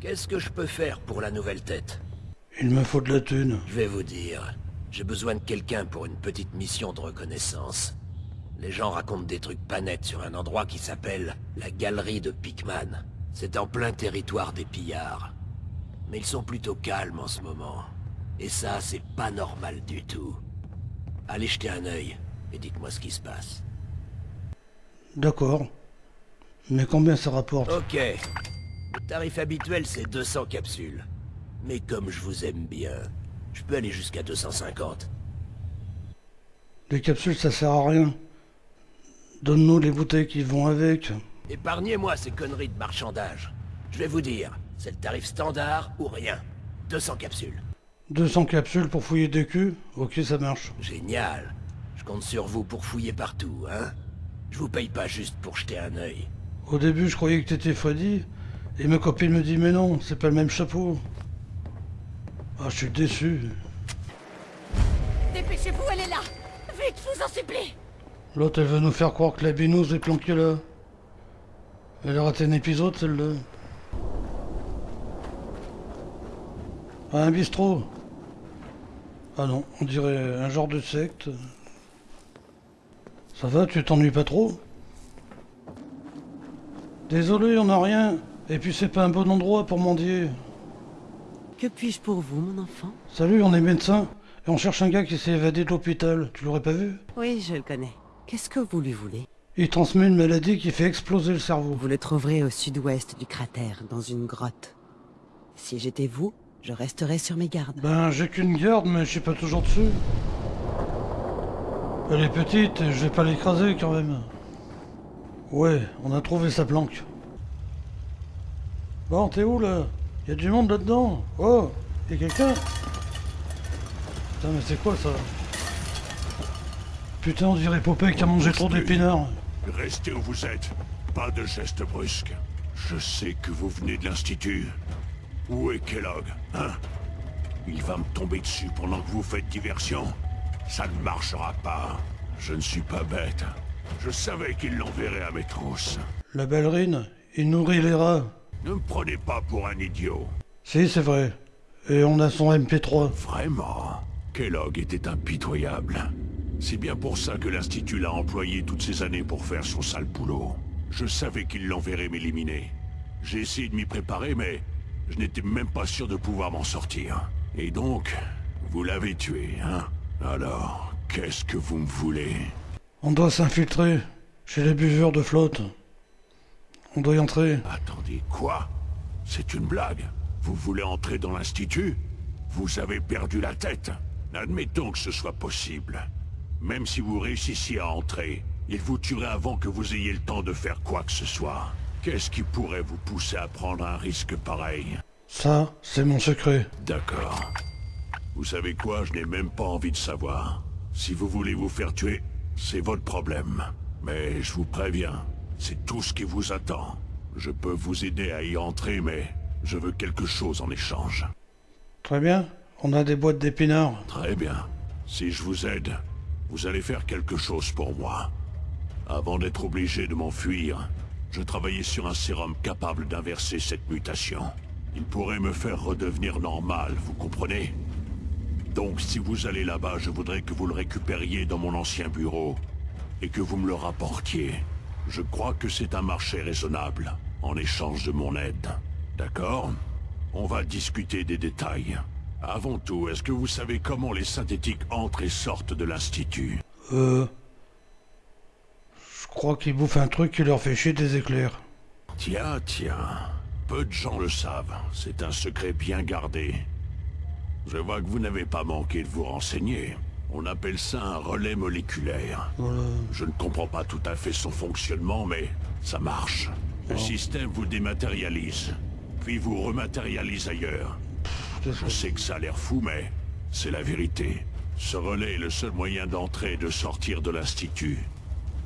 Qu'est-ce que je peux faire pour la nouvelle tête Il me faut de la thune. Je vais vous dire. J'ai besoin de quelqu'un pour une petite mission de reconnaissance. Les gens racontent des trucs pas nets sur un endroit qui s'appelle la Galerie de Pickman. C'est en plein territoire des pillards. Mais ils sont plutôt calmes en ce moment. Et ça, c'est pas normal du tout. Allez jeter un œil et dites-moi ce qui se passe. D'accord. Mais combien ça rapporte? Ok. Le tarif habituel, c'est 200 capsules. Mais comme je vous aime bien, je peux aller jusqu'à 250. Les capsules, ça sert à rien. Donne-nous les bouteilles qui vont avec. Épargnez-moi ces conneries de marchandage. Je vais vous dire, c'est le tarif standard ou rien. 200 capsules. 200 capsules pour fouiller des culs? Ok, ça marche. Génial. Je compte sur vous pour fouiller partout, hein Je vous paye pas juste pour jeter un œil. Au début, je croyais que t'étais Freddy. Et ma copine me dit, mais non, c'est pas le même chapeau. Ah, je suis déçu. Dépêchez-vous, elle est là Vite, je vous en supplie L'autre, elle veut nous faire croire que la binouse est planquée là. Elle a raté un épisode, celle-là. Ah, un bistrot. Ah non, on dirait un genre de secte. Ça va, tu t'ennuies pas trop? Désolé, on n'a rien. Et puis c'est pas un bon endroit pour mendier. Que puis-je pour vous, mon enfant? Salut, on est médecin. Et on cherche un gars qui s'est évadé de l'hôpital. Tu l'aurais pas vu? Oui, je le connais. Qu'est-ce que vous lui voulez? Il transmet une maladie qui fait exploser le cerveau. Vous le trouverez au sud-ouest du cratère, dans une grotte. Si j'étais vous, je resterais sur mes gardes. Ben, j'ai qu'une garde, mais je suis pas toujours dessus. Elle est petite et je vais pas l'écraser quand même. Ouais, on a trouvé sa planque. Bon, t'es où là? Y a du monde là-dedans? Oh Y'a quelqu'un? Putain, mais c'est quoi ça? Putain, on dirait Popeye qui a mangé trop d'épinards. Restez où vous êtes. Pas de gestes brusques. Je sais que vous venez de l'Institut. Où est Kellogg, hein? Il va me tomber dessus pendant que vous faites diversion. Ça ne marchera pas. Je ne suis pas bête. Je savais qu'il l'enverrait à mes trousses. La ballerine, il nourrit les rats. Ne me prenez pas pour un idiot. Si, c'est vrai. Et on a son MP3. Vraiment? Kellogg était impitoyable. C'est bien pour ça que l'Institut l'a employé toutes ces années pour faire son sale boulot. Je savais qu'il l'enverrait m'éliminer. J'ai essayé de m'y préparer, mais je n'étais même pas sûr de pouvoir m'en sortir. Et donc, vous l'avez tué, hein? Alors, qu'est-ce que vous me voulez? On doit s'infiltrer chez les buveurs de flotte. On doit y entrer. Attendez, quoi? C'est une blague Vous voulez entrer dans l'Institut? Vous avez perdu la tête Admettons que ce soit possible. Même si vous réussissiez à entrer, il vous tuerait avant que vous ayez le temps de faire quoi que ce soit. Qu'est-ce qui pourrait vous pousser à prendre un risque pareil? Ça, c'est mon secret. D'accord. Vous savez quoi, je n'ai même pas envie de savoir. Si vous voulez vous faire tuer, c'est votre problème. Mais je vous préviens, c'est tout ce qui vous attend. Je peux vous aider à y entrer, mais je veux quelque chose en échange. Très bien. On a des boîtes d'épinards. Très bien. Si je vous aide, vous allez faire quelque chose pour moi. Avant d'être obligé de m'enfuir, je travaillais sur un sérum capable d'inverser cette mutation. Il pourrait me faire redevenir normal, vous comprenez? Donc si vous allez là-bas, je voudrais que vous le récupériez dans mon ancien bureau et que vous me le rapportiez. Je crois que c'est un marché raisonnable, en échange de mon aide. D'accord? On va discuter des détails. Avant tout, est-ce que vous savez comment les synthétiques entrent et sortent de l'Institut? Euh... Je crois qu'ils bouffent un truc qui leur fait chier des éclairs. Tiens, tiens. Peu de gens le savent. C'est un secret bien gardé. Je vois que vous n'avez pas manqué de vous renseigner. On appelle ça un relais moléculaire. Voilà. Je ne comprends pas tout à fait son fonctionnement, mais ça marche. Le système vous dématérialise, puis vous rematérialise ailleurs. Je sais que ça a l'air fou, mais c'est la vérité. Ce relais est le seul moyen d'entrer et de sortir de l'Institut.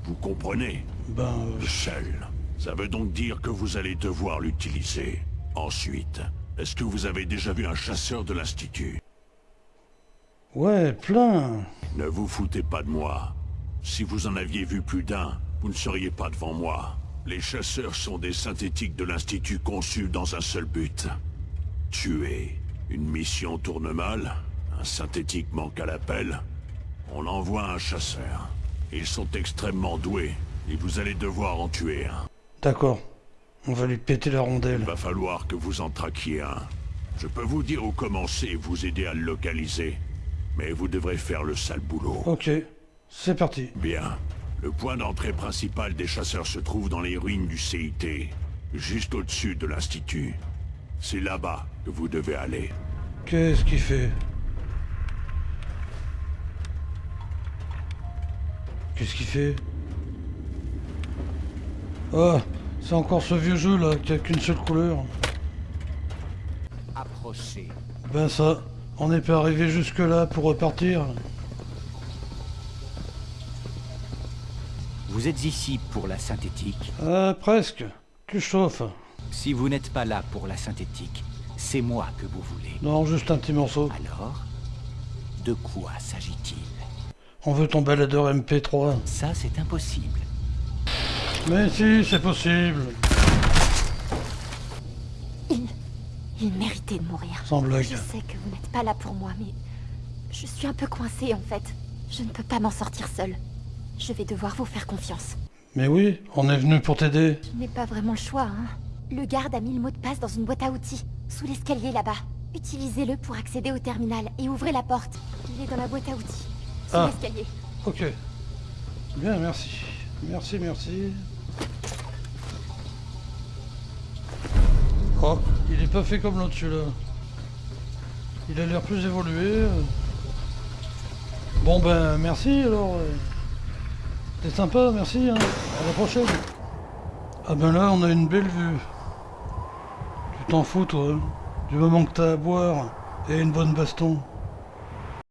Vous comprenez Ben... euh, Le seul. Ça veut donc dire que vous allez devoir l'utiliser. Ensuite, est-ce que vous avez déjà vu un chasseur de l'Institut? Ouais, plein. Ne vous foutez pas de moi. Si vous en aviez vu plus d'un, vous ne seriez pas devant moi. Les chasseurs sont des synthétiques de l'Institut conçus dans un seul but. Tuer. Une mission tourne mal, un synthétique manque à l'appel, on envoie un chasseur. Ils sont extrêmement doués, et vous allez devoir en tuer un. D'accord. On va lui péter la Il rondelle. va falloir que vous en traquiez un. Je peux vous dire où commencer et vous aider à le localiser. Mais vous devrez faire le sale boulot. Ok. C'est parti. Bien. Le point d'entrée principal des chasseurs se trouve dans les ruines du CIT, juste au-dessus de l'Institut. C'est là-bas que vous devez aller. Qu'est-ce qu'il fait? Qu'est-ce qu'il fait? Ah, c'est encore ce vieux jeu là qui a qu'une seule couleur. Approchez. Ben ça, on n'est pas arrivé jusque là pour repartir. Vous êtes ici pour la synthétique? Ah, presque. Tu chauffes. Si vous n'êtes pas là pour la synthétique, c'est moi que vous voulez. Non, juste un petit morceau. Alors, de quoi s'agit-il? On veut ton baladeur MP3. Ça, c'est impossible. Mais si, c'est possible. Il... Il méritait de mourir. Sans blague. Je sais que vous n'êtes pas là pour moi, mais... Je suis un peu coincée, en fait. Je ne peux pas m'en sortir seule. Je vais devoir vous faire confiance. Mais oui, on est venu pour t'aider. Je n'ai pas vraiment le choix, hein. Le garde a mis le mot de passe dans une boîte à outils, sous l'escalier là-bas. Utilisez-le pour accéder au terminal et ouvrez la porte. Il est dans la boîte à outils, sous Ah. l'escalier. Ok. Bien, merci. Merci, merci. Il est pas fait comme l'autre celui-là. Il a l'air plus évolué. Bon ben, merci alors. C'était sympa, merci. hein. À la prochaine. Ah ben là, on a une belle vue. Tu t'en fous, toi. hein. Du moment que t'as à boire et une bonne baston.